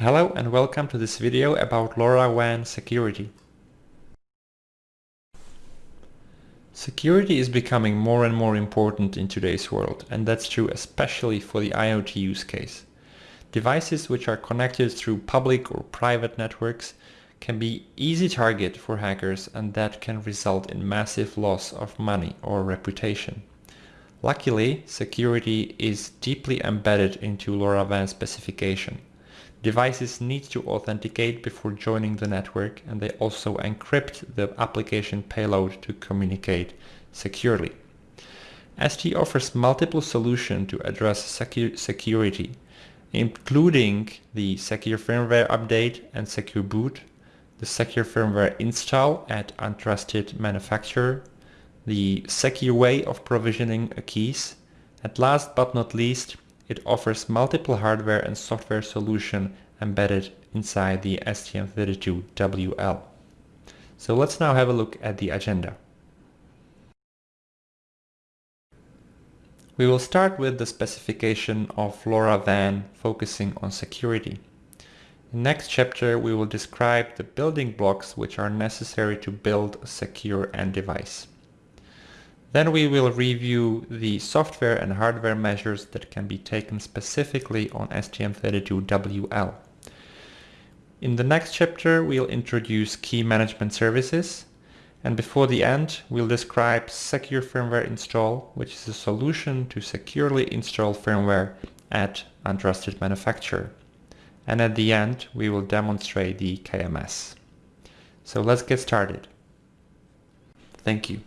Hello and welcome to this video about LoRaWAN security. Security is becoming more and more important in today's world and that's true especially for the IoT use case. Devices which are connected through public or private networks can be easy target for hackers and that can result in massive loss of money or reputation. Luckily, security is deeply embedded into LoRaWAN specification. Devices need to authenticate before joining the network and they also encrypt the application payload to communicate securely. ST offers multiple solutions to address secu security, including the secure firmware update and secure boot, the secure firmware install at untrusted manufacturer, the secure way of provisioning keys, and last but not least, it offers multiple hardware and software solution embedded inside the STM32WL. So let's now have a look at the agenda. We will start with the specification of LoRaWAN focusing on security. In next chapter we will describe the building blocks which are necessary to build a secure end device. Then we will review the software and hardware measures that can be taken specifically on STM32WL. In the next chapter we'll introduce key management services and before the end we'll describe Secure Firmware Install which is a solution to securely install firmware at untrusted manufacturer. And at the end we will demonstrate the KMS. So let's get started. Thank you.